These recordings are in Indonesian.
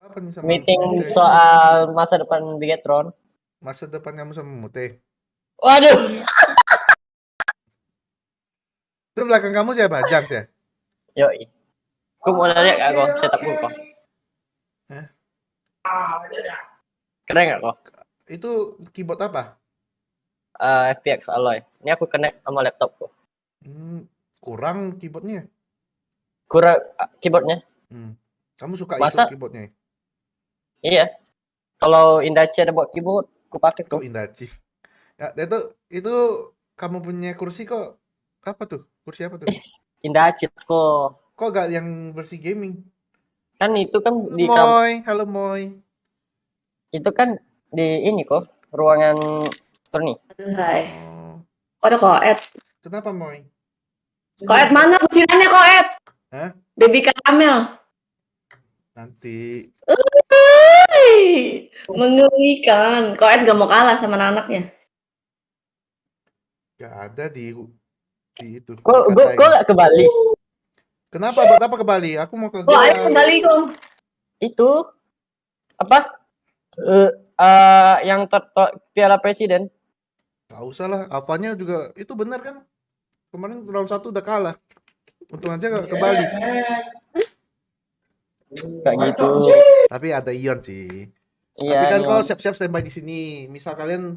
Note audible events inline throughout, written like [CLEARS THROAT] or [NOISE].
Apa nih sama Meeting Mute? soal masa depan Bigetron. Masa depan kamu sama Mute. Waduh. [LAUGHS] Itu belakang kamu siapa? Jang ya? Yoi. Aku mau lihat gak kok setup gue kok. Hah? Keren gak kok? Itu keyboard apa? Eh, FPX Alloy. Ini aku connect sama laptopku. Hmm, kurang keyboardnya. Kurang uh, keyboardnya. Hmm. Kamu suka Masa- itu keyboardnya? Iya. Kalau Indachi ada buat keyboard, aku pakai Kok kok. Indachi? Ya, itu itu kamu punya kursi kok apa tuh? Kursi apa tuh? Indachi kok. Kok gak yang versi gaming? Kan itu kan di kam- Moy, halo Moy. itu kan di ini kok ruangan Tony. Hai. Oh, Kok ada koet? kenapa Moy? Koet mana kucingannya koet? Hah? Baby karamel. Nanti. Mengerikan. Koet gak mau kalah sama anak-anaknya. gak ada di di itu. Kok di kok kok gak ke Bali? Kenapa? Buat apa ke Bali? Aku mau ke Oh, ayo GA. kembali kok. Itu apa? Eh eh, yang ter- ter- Piala Presiden. Gak usah lah. Apanya juga itu benar kan? Kemarin round satu udah kalah. Untung aja gak ke Bali. [LAUGHS] Kayak gitu. Tapi ada Ion sih. Iya. Tapi kan iya. kau siap-siap standby di sini. Misal kalian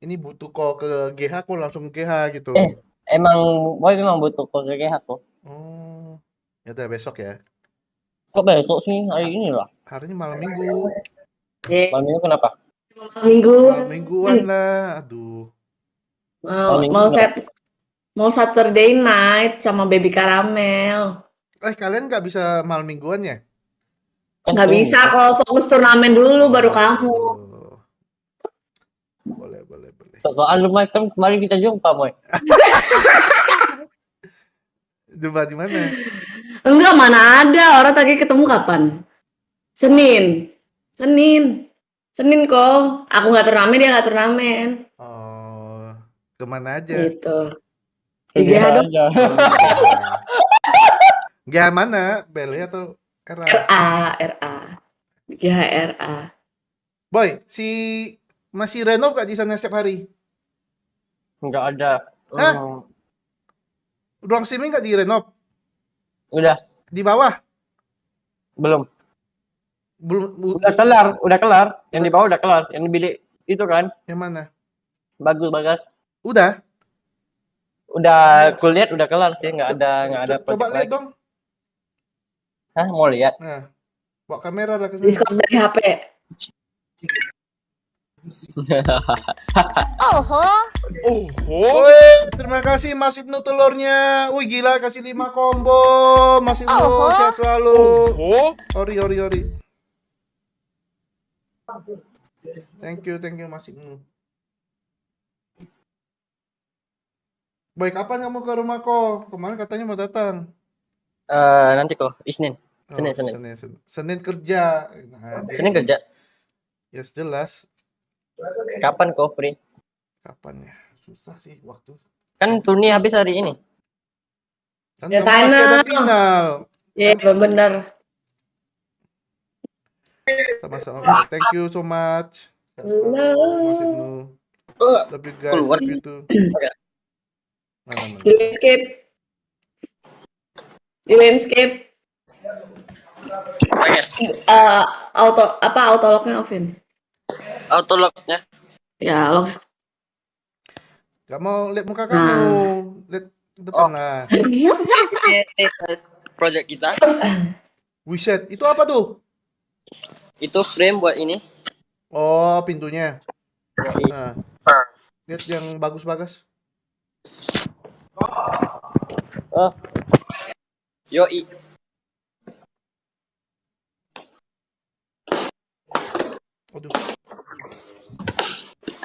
ini butuh kau ke GH, kau langsung ke GH gitu. Eh. Emang boy memang butuh kok kayak aku. Oh, ya udah besok ya. Kok besok sih hari ini lah. Hari ini malam minggu. Malam ini kenapa? Minggu. Malam mingguan lah. Aduh. Mau Minggu mau set mau Saturday night sama baby karamel. Eh kalian nggak bisa malam mingguan ya? Kan Nggak bisa kok fokus turnamen dulu baru kamu. Boleh, boleh, boleh. So soal rumah kan kemarin kita jumpa, boy. [LAUGHS] Jumpa di mana? Enggak, mana ada. Orang tadi ketemu kapan? Senin. Senin. Senin kok. Aku nggak turnamen, dia nggak turnamen. Oh, ke mana aja? Gitu. Di GH dong. aja. GH mana? Bele atau RA, RA. GH RA. Boy, si masih renov gak di sana setiap hari? Enggak ada. Hah? Hmm, Ruang streaming gak di renov? udah, Di bawah? belum. Belum Udah kelar, udah kelar. Yang di bawah udah kelar. Yang di bilik itu kan yang mana? bagus bagas. Udah? Udah kulihat udah kelar sih, nggak ada nggak ada Co- Coba lihat lagi. dong. Hah, mau lihat? Nah, bawa kamera lah ke sana. Diskon dari HP. [LAUGHS] Woi, terima kasih Mas Ibnu telurnya. Wih gila kasih 5 combo. Mas Ibnu sehat selalu. Ori ori ori. Thank you, thank you Mas Ibnu. Baik, kapan kamu ke rumahku? Kemarin katanya mau datang. Eh, nanti kok Isnin. Oh, Senin, Senin. Senin, Senin. Senin kerja. Nah, Senin kerja. Ya jelas. Kapan kok free? Kapan ya? Susah sih waktu. Kan turni habis hari ini. Kan Ya, kamu masih ada final. final. Ya, bener. Sama-sama. Thank you so much. Halo. Mas Ibnu. Oh, Love you guys. keluar. Love you too. Mana, mana? Di. Di landscape. Eh, auto apa autolognya offin? Autolocknya. Ya, lock. Gak mau lihat muka Nah. kamu. Lihat ke depan Oh. lah. [LAUGHS] Project kita. Wiset, itu apa tuh? Itu frame buat ini. Oh, pintunya. Nah. Lihat yang bagus-bagus. Oh. Yoi. Aduh.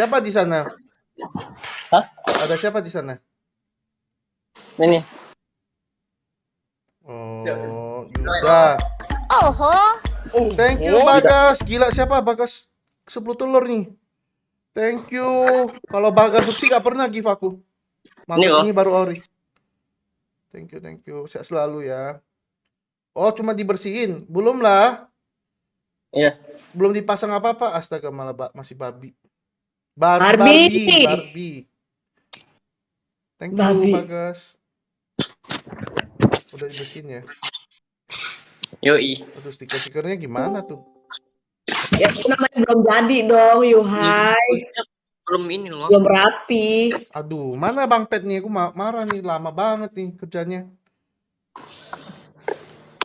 Siapa di sana? Hah? Ada siapa di sana? Ini. Oh, Yuda. Oh, Thank you Bagas. Gila siapa Bagas? 10 telur nih. Thank you. Kalau Bagas Suksi gak pernah give aku. Ini baru Ori. Thank you, thank you. Sehat selalu ya. Oh, cuma dibersihin. Belum lah. Iya. Belum dipasang apa-apa. Astaga malah ba- masih babi. Bar Barbie. Barbie. Barbie. Thank you, Barbie. Bagas. Udah dibersihin ya. Yoi. Aduh, stiker-stikernya gimana tuh? Ya namanya belum jadi dong, Yuhai. Belum ini loh. Belum rapi. Aduh, mana Bang Pet nih? Aku ma- marah nih, lama banget nih kerjanya.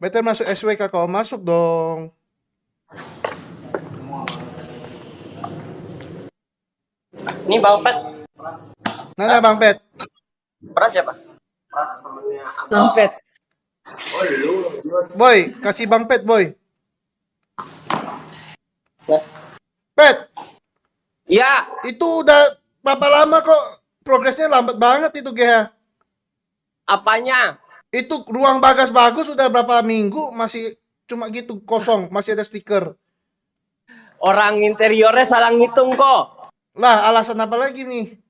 Better masuk SWK kau masuk dong. Ini Bang Pet. Mana Bang Pet? Pras siapa? Mampet. Boy, kasih Bang Pet, boy. Nah. Pet, Iya. itu udah berapa lama kok progresnya lambat banget itu GH. Apanya? Itu ruang bagas bagus udah berapa minggu masih cuma gitu kosong, masih ada stiker. Orang interiornya salah ngitung kok. Lah, alasan apa lagi nih?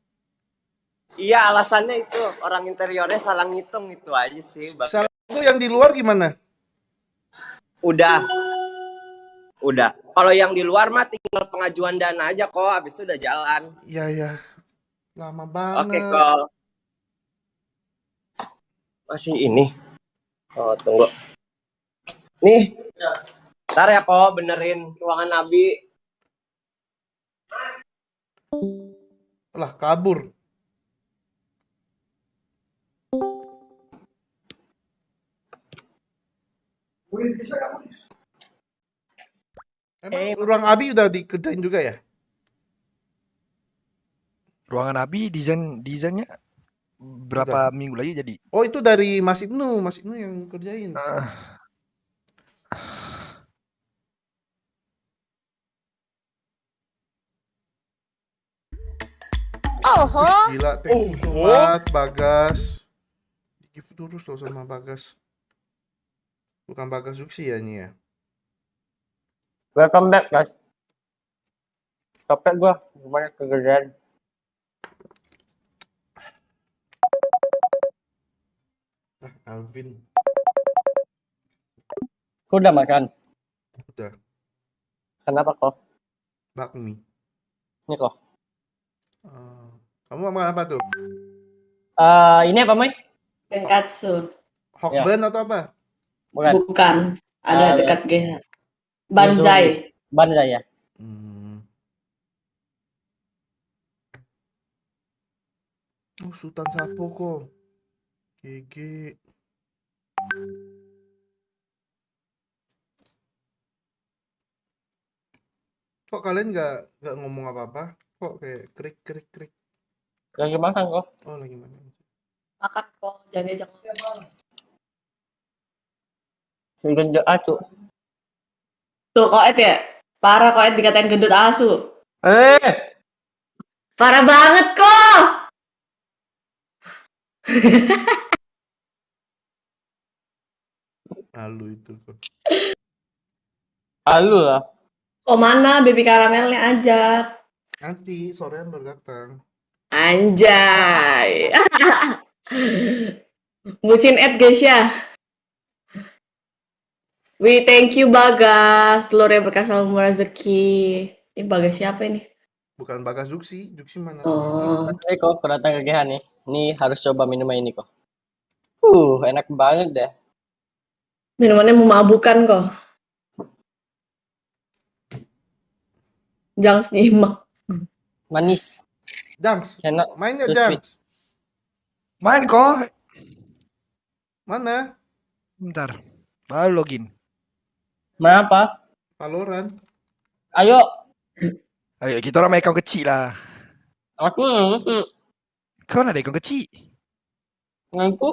Iya alasannya itu orang interiornya salah ngitung itu aja sih. Salah itu yang di luar gimana? Udah. Udah. Kalau yang di luar mah tinggal pengajuan dana aja kok. Habis itu udah jalan. Ya ya. Lama Oke banget. kok. Masih ini. Oh tunggu. Nih. Ntar ya kok benerin ruangan Nabi. Lah, kabur. Emang Eh, ruang Abi udah dikerjain juga ya? Ruangan Abi desain desainnya berapa minggu lagi jadi? Oh, itu dari Mas Ibnu, Mas Ibnu yang kerjain. Ah, Oho. Gila, thank you so much, Bagas. Give terus loh sama Bagas. Bukan Bagas Zuksi ya ini ya? Welcome back guys. Capek gua, banyak kegedean. Ah, Alvin. Aku udah makan. Udah. Kenapa kok? Bakmi. Ini kok. Ah, kamu mau makan apa tuh? Eh, ini apa, Mai? Tenkatsu. Hokben atau apa? Bukan. Bukan. Ada Ah, dekat GH. Banzai. Banzai ya. Hmm. Oh, Sultan Sapo kok. GG. Kok kalian nggak nggak ngomong apa-apa? Kok kayak krik krik krik. Lagi makan kok. Oh lagi mana? Makan kok. Jangan diajak ngomong. Gendut acu. Tuh, koet ya? Parah koet dikatain gendut asu. Eh, Parah banget kok. [LAUGHS] Halu itu kok. halu lah. Oh mana baby karamelnya ajak. Nanti sorean baru datang. Anjay. [LAUGHS] Bucin Ed guys ya. We thank you Bagas. Telur yang berkah selalu rezeki. Ini Bagas siapa ini? Bukan Bagas Juksi, Juksi mana? Oh. Ini kok datang ke GH nih. Nih harus coba minuman ini kok. Uh, enak banget deh. Minumannya memabukkan kok. Jangan nyimak. Manis. Jangs, Enak. main Terus Jangs? main kok. Mana? Bentar. Baru login. Mana apa? Valorant. Ayo. Ayo kita orang main account kecil lah. Aku. Kau ada account kecil? Ngaku.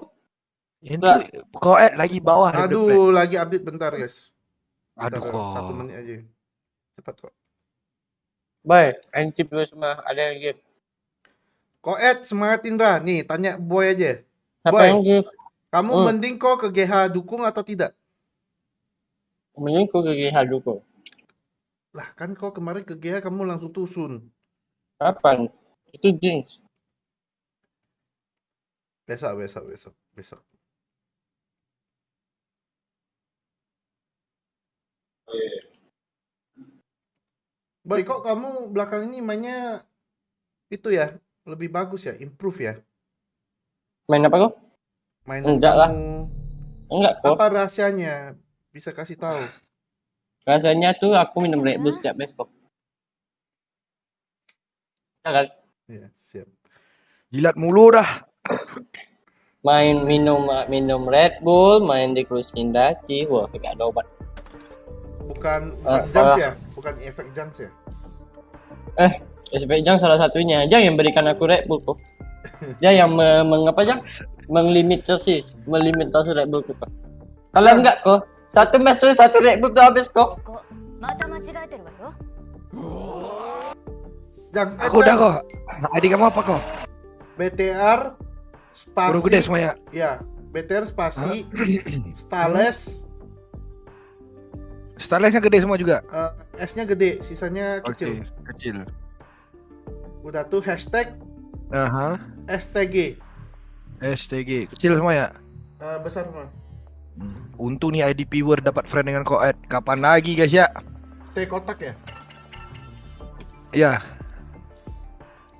Yang tu kau add lagi bawah. Aduh, lagi update bentar guys. Bentar, Aduh kok. Satu menit aja. Cepat kok. Baik, encip dulu semua. Ada yang gift. Koet semangat Indra. Nih, tanya Boy aja. Siapa Boy. yang gift? Kamu Hmm. mending kok ke GH dukung atau tidak? Mending ku ke GH dulu. Lah, kan kau kemarin ke GH kamu langsung tusun. Kapan? Itu jeans. Besok, besok, besok, besok. Boy, kok kamu belakang ini mainnya itu ya lebih bagus ya, improve ya. Main apa kok? Mainan Enggak lah. Enggak kok. Apa rahasianya? Bisa kasih tahu. Rasanya tuh aku minum Red Bull setiap besok. Ya kan? Iya, siap. Jilat mulu dah. Main minum minum Red Bull, main di cruise Indaci, wah gak ada obat. Bukan bukan Ah, junks ah. ya, bukan efek junks ya. SP Jang salah satunya. Jang yang berikan aku Red Bull kok. Dia yang me, mengapa Jang? [LAUGHS] Melimitasi, melimitasi Red Bull kok. Kalau enggak kok, satu match tuh satu red buff tuh habis kok. Yang eh, aku udah kok. Adik kamu apa kok? BTR spasi. Baru gede semuanya. Ya, BTR spasi [CLEARS THROAT] Stales. Stalesnya gede semua juga. Uh, S-nya gede, sisanya kecil. Okay, kecil. Udah tuh hashtag. Uh -huh. STG. STG kecil semua ya? Uh, besar semua. Hmm. Untung nih IDP Word dapat friend dengan Koed. Kapan lagi guys ya? T kotak ya. Ya,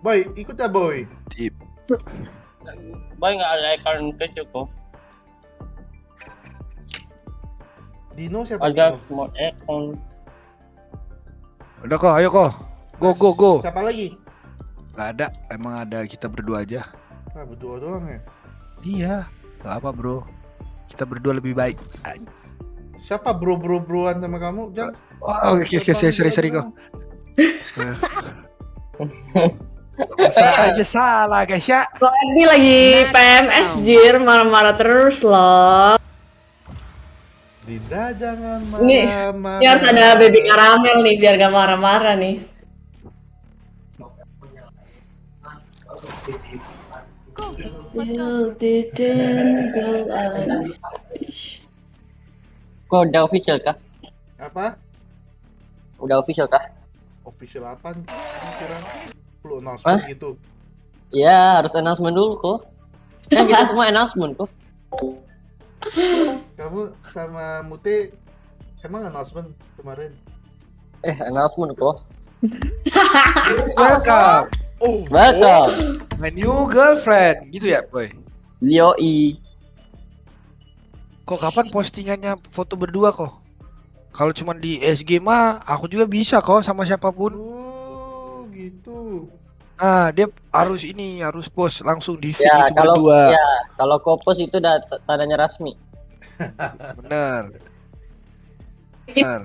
Boy, ikut ya boy. tip. Boy nggak ada account kecil kok. Dino siapa? Ada smart account. Udah kok, ayo kok. Go go go. Siapa lagi? Gak ada, emang ada kita berdua aja. Nah, berdua doang ya. Iya, gak apa bro. Kita berdua lebih baik. Siapa bro bro broan sama kamu? Jangan. Oh, oke oke, sorry sorry sorry [LAUGHS] kok. Salah aja salah guys ya. Ini lagi PMS Jir marah-marah terus loh. Dinda jangan Nih, marah-marah. Ini harus ada baby karamel nih biar gak marah-marah nih. You didn't do us. Kok udah official kah? Apa? Udah official kah? Official apa? Perlu announcement Hah? gitu. Ya harus announcement dulu kok. [LAUGHS] Kan kita semua announcement kok. Kamu sama Mute emang announcement kemarin? Eh announcement kok. Welcome, Oh, Welcome. my new girlfriend. Gitu ya, boy. Leo I. Kok kapan postingannya foto berdua kok? Kalau cuma di SG mah aku juga bisa kok sama siapa pun. Oh, gitu. Ah, dia harus ini, harus post langsung di feed Ya itu kalau berdua. ya kalau kopos itu udah tandanya resmi. Bener. [LAUGHS] Bener.